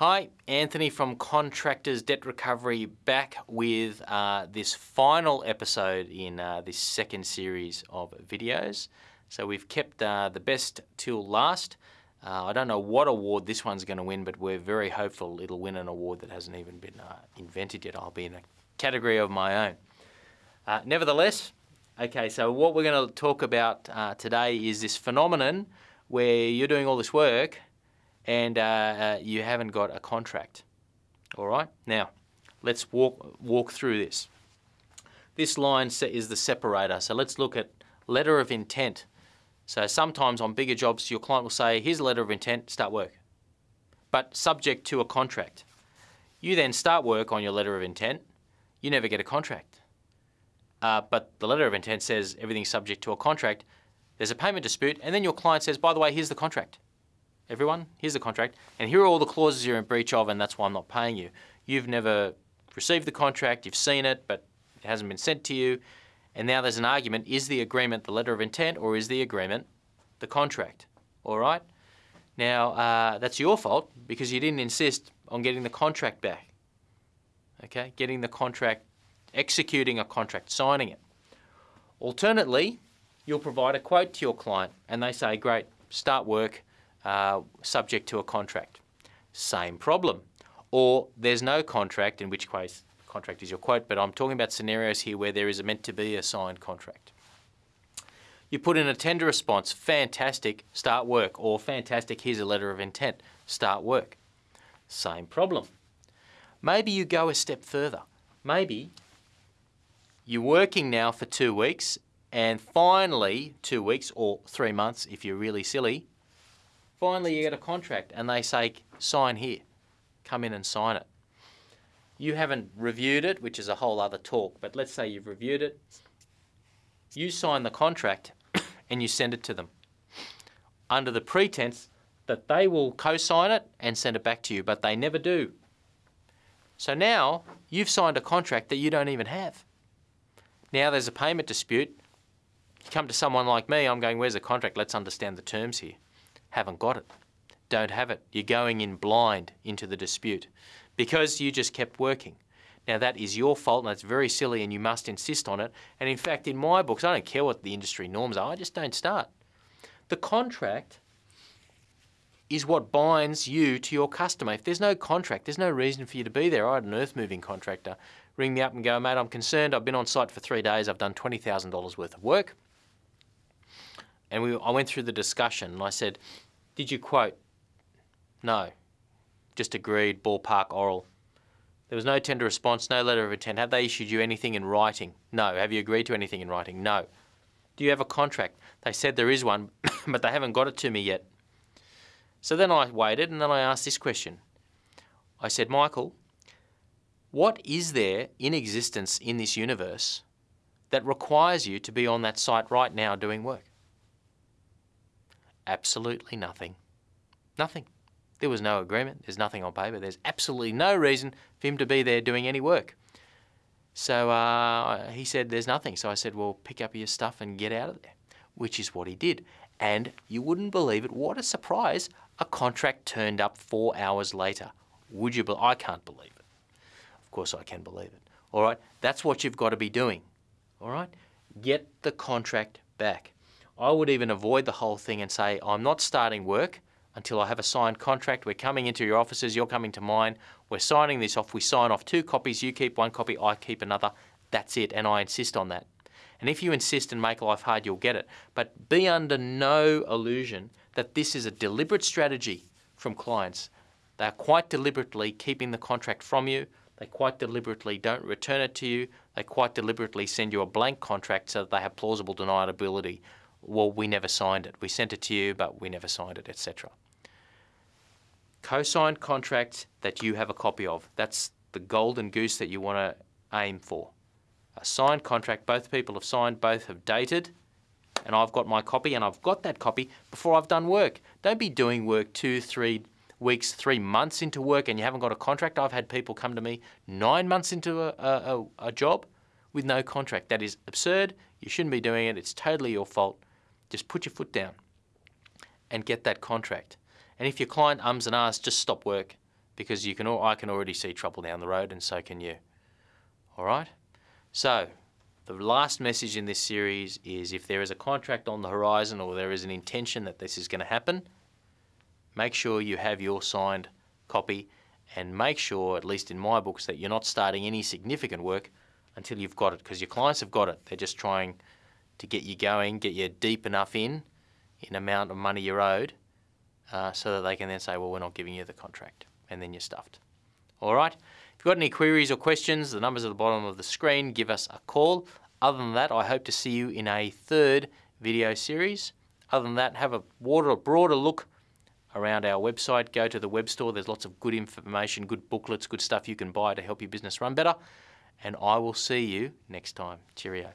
Hi, Anthony from Contractors Debt Recovery back with uh, this final episode in uh, this second series of videos. So we've kept uh, the best till last. Uh, I don't know what award this one's going to win, but we're very hopeful it'll win an award that hasn't even been uh, invented yet. I'll be in a category of my own. Uh, nevertheless, okay, so what we're going to talk about today is this phenomenon where you're doing all this work and uh, uh, you haven't got a contract. All right. Now, let's walk walk through this. This line is the separator. So let's look at letter of intent. So sometimes on bigger jobs, your client will say, "Here's a letter of intent. Start work," but subject to a contract. You then start work on your letter of intent. You never get a contract. Uh, but the letter of intent says everything's subject to a contract. There's a payment dispute, and then your client says, "By the way, here's the contract." Everyone, here's the contract, and here are all the clauses you're in breach of, and that's why I'm not paying you. You've never received the contract, you've seen it, but it hasn't been sent to you, and now there's an argument, is the agreement the letter of intent, or is the agreement the contract? All right? Now, uh, that's your fault, because you didn't insist on getting the contract back. Okay, getting the contract, executing a contract, signing it. Alternately, you'll provide a quote to your client, and they say, great, start work, uh, subject to a contract. Same problem. Or there's no contract, in which case contract is your quote, but I'm talking about scenarios here where there is a meant to be a signed contract. You put in a tender response, fantastic, start work, or fantastic, here's a letter of intent, start work. Same problem. Maybe you go a step further. Maybe you're working now for two weeks, and finally, two weeks or three months if you're really silly, Finally, you get a contract and they say, sign here. Come in and sign it. You haven't reviewed it, which is a whole other talk, but let's say you've reviewed it. You sign the contract and you send it to them under the pretense that they will co-sign it and send it back to you, but they never do. So now you've signed a contract that you don't even have. Now there's a payment dispute. You come to someone like me, I'm going, where's the contract? Let's understand the terms here haven't got it, don't have it. You're going in blind into the dispute because you just kept working. Now that is your fault and that's very silly and you must insist on it. And in fact, in my books, I don't care what the industry norms are, I just don't start. The contract is what binds you to your customer. If there's no contract, there's no reason for you to be there. I had an earth moving contractor ring me up and go, mate, I'm concerned. I've been on site for three days. I've done $20,000 worth of work. And we, I went through the discussion and I said, Did you quote? No. Just agreed, ballpark oral. There was no tender response, no letter of intent. Have they issued you anything in writing? No. Have you agreed to anything in writing? No. Do you have a contract? They said there is one, but they haven't got it to me yet. So then I waited and then I asked this question. I said, Michael, what is there in existence in this universe that requires you to be on that site right now doing work? Absolutely nothing. Nothing. There was no agreement. There's nothing on paper. There's absolutely no reason for him to be there doing any work. So uh, he said, There's nothing. So I said, Well, pick up your stuff and get out of there, which is what he did. And you wouldn't believe it. What a surprise. A contract turned up four hours later. Would you? Be- I can't believe it. Of course, I can believe it. All right. That's what you've got to be doing. All right. Get the contract back. I would even avoid the whole thing and say, I'm not starting work until I have a signed contract. We're coming into your offices, you're coming to mine. We're signing this off. We sign off two copies, you keep one copy, I keep another. That's it, and I insist on that. And if you insist and make life hard, you'll get it. But be under no illusion that this is a deliberate strategy from clients. They are quite deliberately keeping the contract from you. They quite deliberately don't return it to you. They quite deliberately send you a blank contract so that they have plausible deniability well, we never signed it. We sent it to you, but we never signed it, etc. Co-signed contracts that you have a copy of. That's the golden goose that you want to aim for. A signed contract, both people have signed, both have dated, and I've got my copy, and I've got that copy before I've done work. Don't be doing work two, three weeks, three months into work, and you haven't got a contract. I've had people come to me nine months into a, a, a job with no contract. That is absurd. You shouldn't be doing it. It's totally your fault. Just put your foot down and get that contract. And if your client ums and ahs, just stop work because you can. al- I can already see trouble down the road, and so can you. All right. So, the last message in this series is: if there is a contract on the horizon, or there is an intention that this is going to happen, make sure you have your signed copy, and make sure, at least in my books, that you're not starting any significant work until you've got it, because your clients have got it. They're just trying to get you going, get you deep enough in, in amount of money you're owed, uh, so that they can then say, well, we're not giving you the contract, and then you're stuffed. All right. If you've got any queries or questions, the numbers at the bottom of the screen. Give us a call. Other than that, I hope to see you in a third video series. Other than that, have a broader, broader look around our website. Go to the web store. There's lots of good information, good booklets, good stuff you can buy to help your business run better. And I will see you next time. Cheerio.